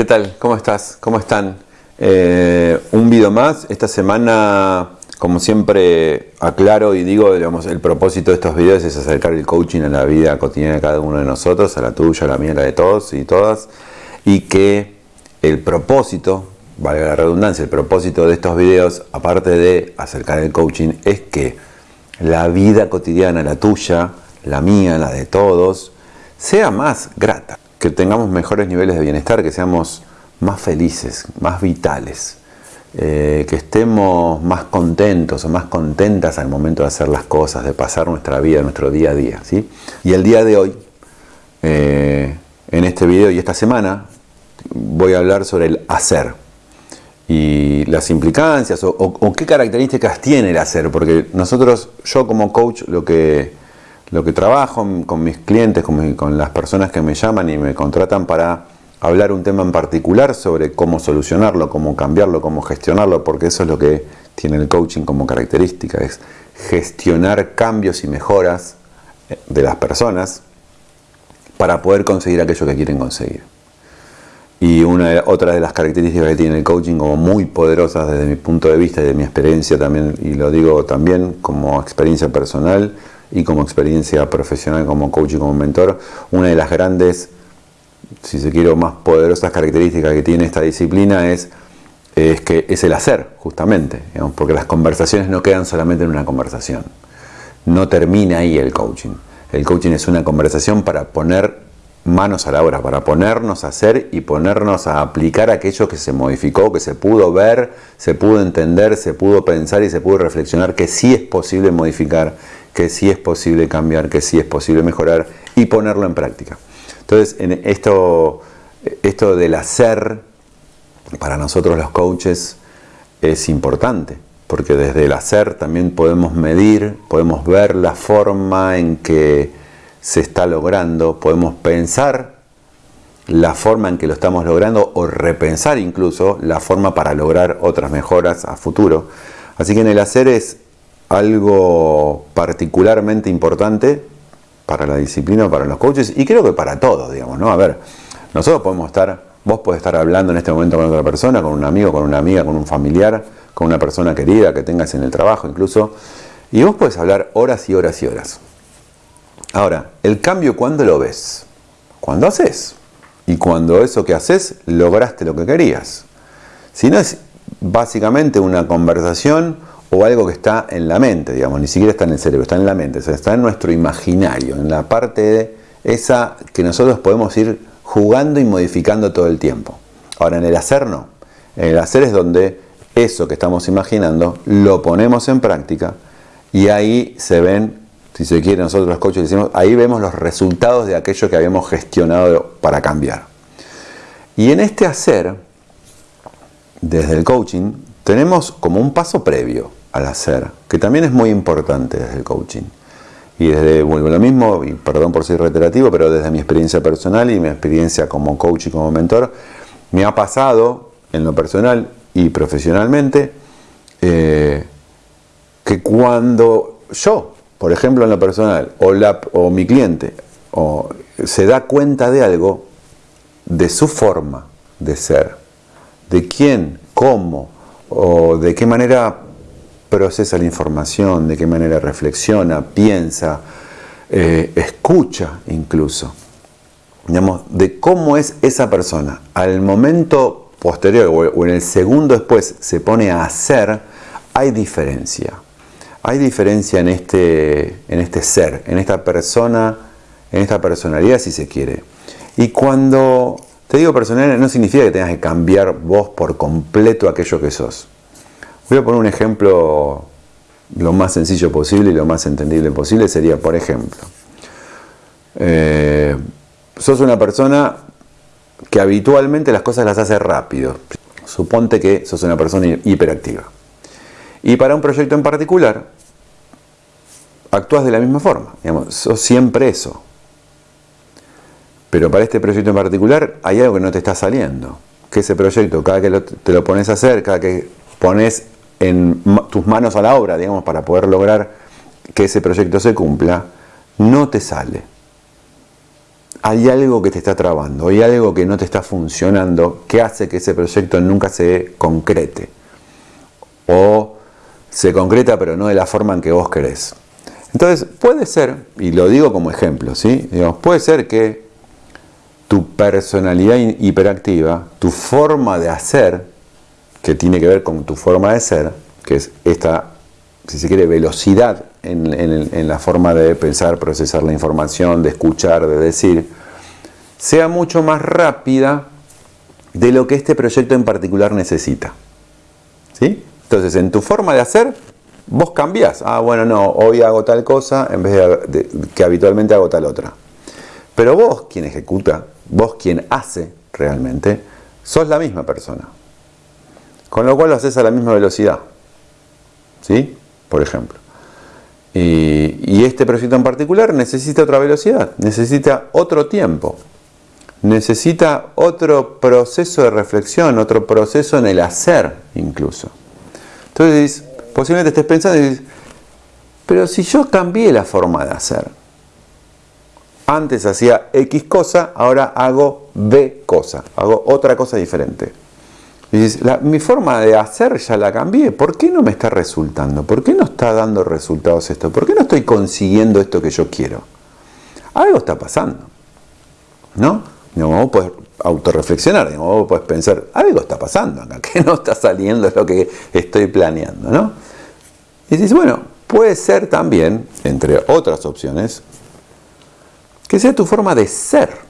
¿Qué tal? ¿Cómo estás? ¿Cómo están? Eh, un video más. Esta semana, como siempre, aclaro y digo, digamos, el propósito de estos videos es acercar el coaching a la vida cotidiana de cada uno de nosotros, a la tuya, a la mía, a la de todos y todas, y que el propósito, valga la redundancia, el propósito de estos videos, aparte de acercar el coaching, es que la vida cotidiana, la tuya, la mía, la de todos, sea más grata que tengamos mejores niveles de bienestar, que seamos más felices, más vitales, eh, que estemos más contentos o más contentas al momento de hacer las cosas, de pasar nuestra vida, nuestro día a día. ¿sí? Y el día de hoy, eh, en este video y esta semana, voy a hablar sobre el hacer y las implicancias o, o qué características tiene el hacer, porque nosotros, yo como coach, lo que lo que trabajo con mis clientes, con, las personas que me llaman y me contratan para hablar un tema en particular sobre cómo solucionarlo, cómo cambiarlo, cómo gestionarlo, porque eso es lo que tiene el coaching como característica, es gestionar cambios y mejoras eh, de las personas para poder conseguir aquello que quieren conseguir. Y una otra de las características que tiene el coaching como muy poderosas desde mi punto de vista y de mi experiencia también, y lo digo también como experiencia personal, y como experiencia profesional, como coach y como mentor, una de las grandes, si se quiere, más poderosas características que tiene esta disciplina es, es que es el hacer, justamente, porque las conversaciones no quedan solamente en una conversación. No termina ahí el coaching. El coaching es una conversación para poner manos a la obra, para ponernos a hacer y ponernos a aplicar aquello que se modificó, que se pudo ver, se pudo entender, se pudo pensar y se pudo reflexionar que sí es posible modificar que sí es posible cambiar, que sí es posible mejorar y ponerlo en práctica. Entonces, en esto, esto del hacer, para nosotros los coaches, es importante, porque desde el hacer también podemos medir, podemos ver la forma en que se está logrando, podemos pensar la forma en que lo estamos logrando o repensar incluso la forma para lograr otras mejoras a futuro. Así que en el hacer es algo particularmente importante para la disciplina, para los coaches y creo que para todos, digamos, ¿no? A ver, nosotros podemos estar, vos podés estar hablando en este momento con otra persona, con un amigo, con una amiga, con un familiar, con una persona querida que tengas en el trabajo incluso, y vos podés hablar horas y horas y horas. Ahora, el cambio, ¿cuándo lo ves? Cuando haces. Y cuando eso que haces, lograste lo que querías. Si no es básicamente una conversación o algo que está en la mente, digamos, ni siquiera está en el cerebro, está en la mente, está en nuestro imaginario, en la parte de esa que nosotros podemos ir jugando y modificando todo el tiempo. Ahora, en el hacer no. En el hacer es donde eso que estamos imaginando lo ponemos en práctica y ahí se ven, si se quiere, nosotros los coaches decimos, ahí vemos los resultados de aquello que habíamos gestionado para cambiar. Y en este hacer, desde el coaching, tenemos como un paso previo al hacer, que también es muy importante desde el coaching. Y desde, bueno, lo mismo, y perdón por ser reiterativo, pero desde mi experiencia personal y mi experiencia como coach y como mentor, me ha pasado en lo personal y profesionalmente eh, que cuando yo, por ejemplo en lo personal, o, la, o mi cliente, o, se da cuenta de algo, de su forma de ser, de quién, cómo, o de qué manera procesa la información, de qué manera reflexiona, piensa, eh, escucha incluso. Digamos, de cómo es esa persona. Al momento posterior o en el segundo después se pone a hacer, hay diferencia. Hay diferencia en este, en este ser, en esta persona, en esta personalidad si se quiere. Y cuando te digo personalidad no significa que tengas que cambiar vos por completo aquello que sos. Voy a poner un ejemplo lo más sencillo posible y lo más entendible posible. Sería, por ejemplo, eh, sos una persona que habitualmente las cosas las hace rápido. Suponte que sos una persona hiperactiva. Y para un proyecto en particular, actúas de la misma forma. Digamos, sos siempre eso. Pero para este proyecto en particular hay algo que no te está saliendo. Que ese proyecto, cada que te lo pones a hacer, cada que pones en tus manos a la obra, digamos, para poder lograr que ese proyecto se cumpla, no te sale. hay algo que te está trabando, hay algo que no te está funcionando, que hace que ese proyecto nunca se concrete. O se concreta pero no de la forma en que vos querés. Entonces, puede ser, y lo digo como ejemplo, ¿sí? Digamos, puede ser que tu personalidad hiperactiva, tu forma de hacer, que tiene que ver con tu forma de ser, que es esta, si se quiere, velocidad en, la forma de pensar, procesar la información, de escuchar, de decir, sea mucho más rápida de lo que este proyecto en particular necesita. ¿Sí? Entonces, en tu forma de hacer, vos cambiás. Ah, bueno, no, hoy hago tal cosa en vez de, que habitualmente hago tal otra. Pero vos, quien ejecuta, vos quien hace realmente, sos la misma persona. Con lo cual lo haces a la misma velocidad. ¿Sí? Por ejemplo. Y, este proyecto en particular necesita otra velocidad, necesita otro tiempo, necesita otro proceso de reflexión, otro proceso en el hacer incluso. Entonces, posiblemente estés pensando y dices, pero si yo cambié la forma de hacer, antes hacía X cosa, ahora hago B cosa, hago otra cosa diferente. Y dices, mi forma de hacer ya la cambié, ¿por qué no me está resultando? ¿Por qué no está dando resultados esto? ¿Por qué no estoy consiguiendo esto que yo quiero? Algo está pasando, ¿no? vos podés autorreflexionar, vos podés pensar, algo está pasando acá, que no está saliendo lo que estoy planeando, ¿no? Y dices, bueno, puede ser también, entre otras opciones, que sea tu forma de ser.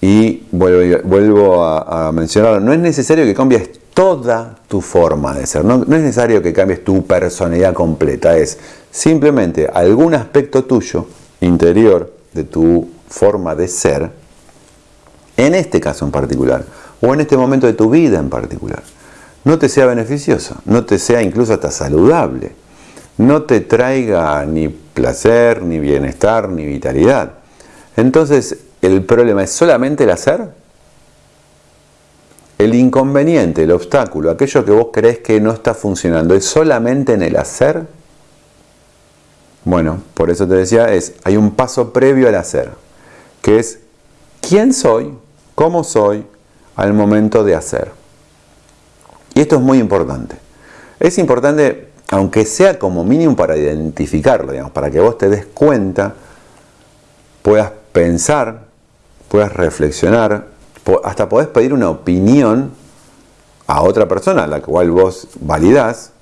Y vuelvo, a, mencionar, no es necesario que cambies toda tu forma de ser, no, es necesario que cambies tu personalidad completa, es simplemente algún aspecto tuyo, interior, de tu forma de ser, en este caso en particular, o en este momento de tu vida en particular, no te sea beneficioso, no te sea incluso hasta saludable, no te traiga ni placer, ni bienestar, ni vitalidad. Entonces, ¿El problema es solamente el hacer? El inconveniente, el obstáculo, aquello que vos crees que no está funcionando, ¿es solamente en el hacer? Bueno, por eso te decía, es, hay un paso previo al hacer, que es quién soy, cómo soy al momento de hacer. Y esto es muy importante. Es importante, aunque sea como mínimo para identificarlo, digamos, para que vos te des cuenta, puedas pensar puedas reflexionar, hasta podés pedir una opinión a otra persona, la cual vos validás,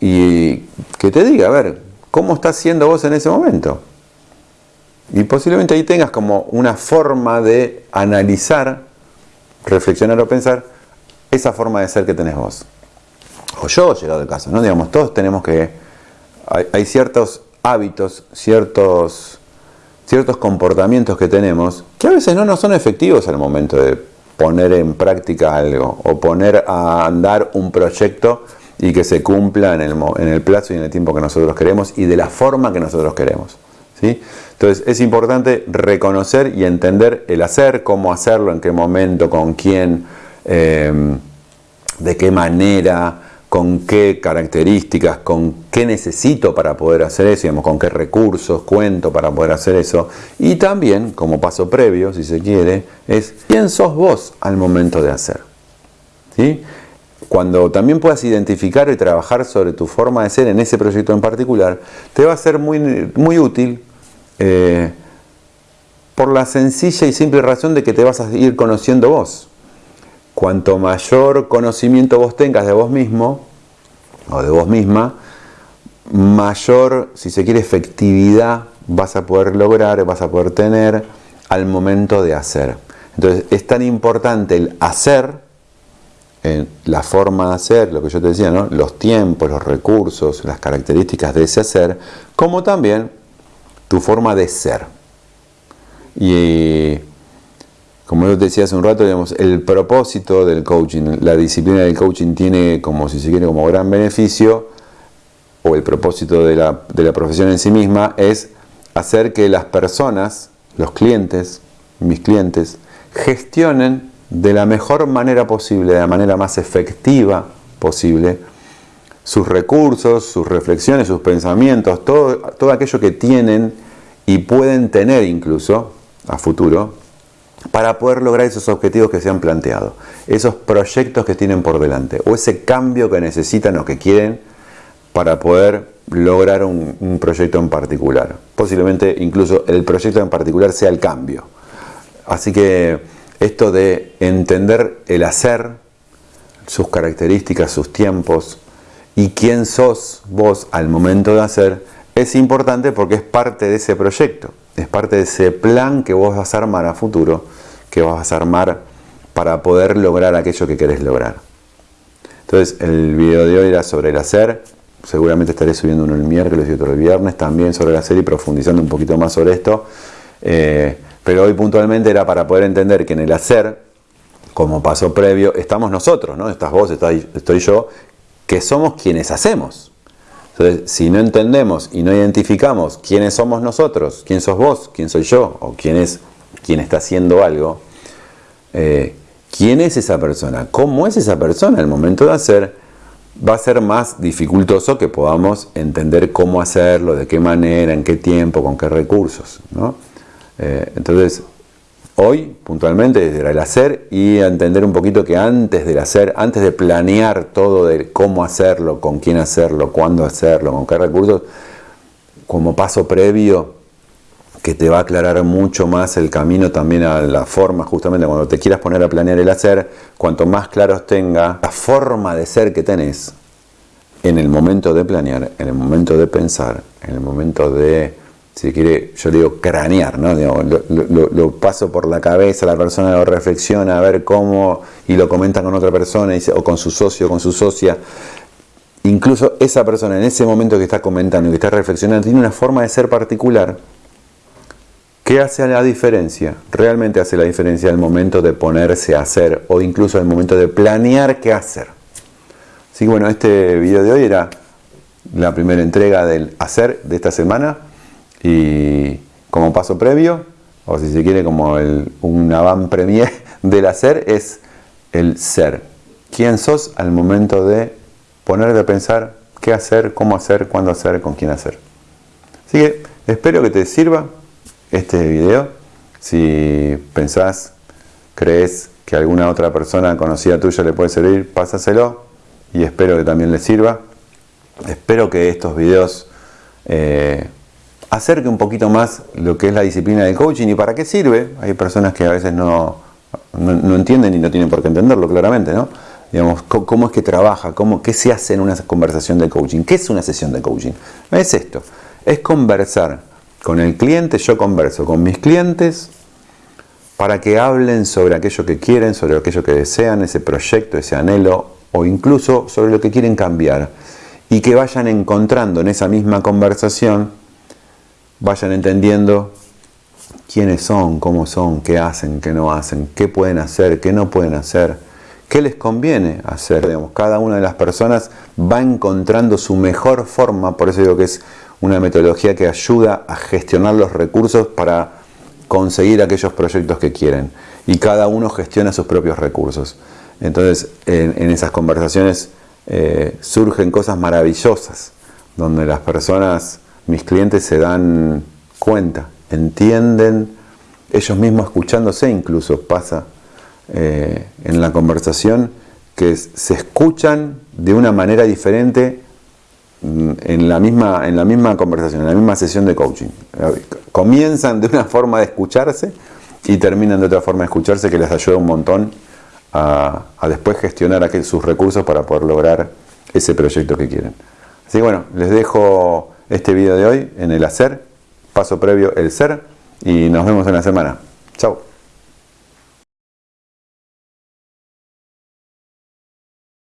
y que te diga, a ver, ¿cómo estás siendo vos en ese momento? Y posiblemente ahí tengas como una forma de analizar, reflexionar o pensar esa forma de ser que tenés vos. O yo, llegado el caso, ¿no? Digamos, todos tenemos que... hay ciertos hábitos, ciertos ciertos comportamientos que tenemos que a veces no nos son efectivos al momento de poner en práctica algo o poner a andar un proyecto y que se cumpla en el, en el plazo y en el tiempo que nosotros queremos y de la forma que nosotros queremos. ¿sí? Entonces es importante reconocer y entender el hacer, cómo hacerlo, en qué momento, con quién, eh, de qué manera, con qué características, con qué necesito para poder hacer eso, digamos, con qué recursos cuento para poder hacer eso. Y también, como paso previo, si se quiere, es quién sos vos al momento de hacer. ¿Sí? Cuando también puedas identificar y trabajar sobre tu forma de ser en ese proyecto en particular, te va a ser muy, muy útil eh, por la sencilla y simple razón de que te vas a ir conociendo vos cuanto mayor conocimiento vos tengas de vos mismo o de vos misma, mayor, si se quiere, efectividad vas a poder lograr, vas a poder tener al momento de hacer. Entonces es tan importante el hacer, la forma de hacer, lo que yo te decía, ¿no? los tiempos, los recursos, las características de ese hacer, como también tu forma de ser. Y como yo decía hace un rato, el propósito del coaching, la disciplina del coaching tiene como, si se quiere, como gran beneficio, o el propósito de la, profesión en sí misma, es hacer que las personas, los clientes, mis clientes, gestionen de la mejor manera posible, de la manera más efectiva posible, sus recursos, sus reflexiones, sus pensamientos, todo aquello que tienen y pueden tener incluso a futuro para poder lograr esos objetivos que se han planteado, esos proyectos que tienen por delante o ese cambio que necesitan o que quieren para poder lograr un, proyecto en particular. Posiblemente incluso el proyecto en particular sea el cambio. Así que esto de entender el hacer, sus características, sus tiempos y quién sos vos al momento de hacer, es importante porque es parte de ese proyecto, es parte de ese plan que vos vas a armar a futuro, que vas a armar para poder lograr aquello que querés lograr. Entonces el video de hoy era sobre el hacer, seguramente estaré subiendo uno el miércoles y otro el viernes también sobre la serie, profundizando un poquito más sobre esto. Eh, pero hoy puntualmente era para poder entender que en el hacer, como paso previo, estamos nosotros, ¿no? Estás vos, estoy yo, que somos quienes hacemos. Entonces, si no entendemos y no identificamos quiénes somos nosotros, quién sos vos, quién soy yo, o quién es quien está haciendo algo, eh, quién es esa persona, cómo es esa persona, el momento de hacer, va a ser más dificultoso que podamos entender cómo hacerlo, de qué manera, en qué tiempo, con qué recursos. Eh, entonces, hoy puntualmente era el hacer y entender un poquito que antes del hacer, antes de planear todo de cómo hacerlo, con quién hacerlo, cuándo hacerlo, con qué recursos, como paso previo que te va a aclarar mucho más el camino también a la forma, justamente cuando te quieras poner a planear el hacer, cuanto más claros tenga la forma de ser que tenés en el momento de planear, en el momento de pensar, en el momento de, si quiere, yo digo cranear, ¿no? lo, paso por la cabeza, la persona lo reflexiona, a ver cómo, y lo comenta con otra persona, o con su socio, o con su socia. Incluso esa persona en ese momento que está comentando, que está reflexionando, tiene una forma de ser particular ¿Qué hace la diferencia? Realmente hace la diferencia el momento de ponerse a hacer o incluso el momento de planear qué hacer. Así que bueno, este video de hoy era la primera entrega del hacer de esta semana y como paso previo, o si se quiere como un avant premier del hacer, es el ser. ¿Quién sos al momento de ponerte a pensar qué hacer, cómo hacer, cuándo hacer, con quién hacer? Así que espero que te sirva este video. Si pensás, crees que alguna otra persona conocida tuya le puede servir, pásaselo y espero que también le sirva. Espero que estos videos eh, acerque un poquito más lo que es la disciplina del coaching y para qué sirve. Hay personas que a veces no, no, entienden y no tienen por qué entenderlo claramente, ¿no? Digamos, cómo es que trabaja, cómo, qué se hace en una conversación de coaching, qué es una sesión de coaching. Es esto, es conversar con el cliente yo converso con mis clientes para que hablen sobre aquello que quieren, sobre aquello que desean, ese proyecto, ese anhelo o incluso sobre lo que quieren cambiar y que vayan encontrando en esa misma conversación, vayan entendiendo quiénes son, cómo son, qué hacen, qué no hacen, qué pueden hacer, qué no pueden hacer, qué les conviene hacer. Digamos, cada una de las personas va encontrando su mejor forma, por eso digo que es una metodología que ayuda a gestionar los recursos para conseguir aquellos proyectos que quieren. Y cada uno gestiona sus propios recursos. Entonces, en, esas conversaciones eh, surgen cosas maravillosas, donde las personas, mis clientes, se dan cuenta, entienden, ellos mismos escuchándose incluso, pasa eh, en la conversación, que se escuchan de una manera diferente Mm, en la, misma, en la misma conversación, en la misma sesión de coaching. Comienzan de una forma de escucharse y terminan de otra forma de escucharse que les ayuda un montón a, después gestionar aquel, sus recursos para poder lograr ese proyecto que quieren. Así que bueno, les dejo este video de hoy en el hacer, paso previo el ser y nos vemos en la semana. Chao.